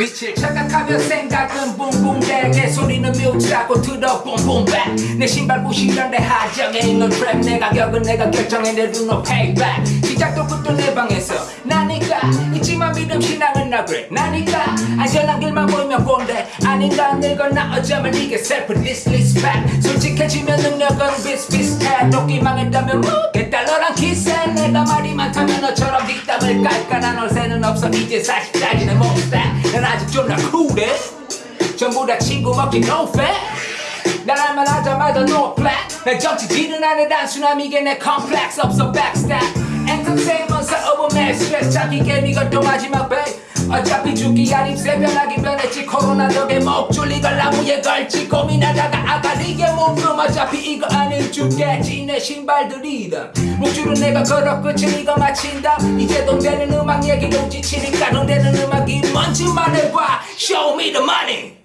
미칠 착각하며 생각은 붕붕대게 소리는 뮤트라고 들어 뿜뿜백 내 신발 부시던 내 하정에 있는 트랩 내 가격은 내가 결정해 내 루노 페이백 시작도 끝도 내 방에서 나니까 있지만 믿음 신앙은 나 그래. 나니까 안전한 길만 보이면 꼰대. 아닌가 늙었나 어쩌면 이게 셀프 디스리스펙 솔직해지면 능력은 비슷비슷해. 도끼 망했다면 뭐겠다 너랑 키스해. 내가 말이 많다면 너처럼 뒷담을 깔깔한 얼새는 없어. 이제 40짜리 내 몸스타 난 아직 존나 쿨해 전부 다 친구 먹기 no fair 나랑만 하자마자 no flat 내 정치질은 안해 단순함 이게 내 컴플렉스 없어 backstab 엔터테인먼트 오브 내 스트레스 잡기 게임 이것도 마지막 배 어차피 죽기 아립새 변하기 변했지. 코로나 덕에 목 졸리걸 나무에 걸지 고민하다가 아가리게 몸금. 어차피 이거 아닐 죽겠지 내 신발들이다. 목줄은 내가 걸어 끝을 이거 마친다. 이제 돈 되는 음악 얘기로 지치니까 돈 되는 음악이 뭔지 말해봐 Show me the money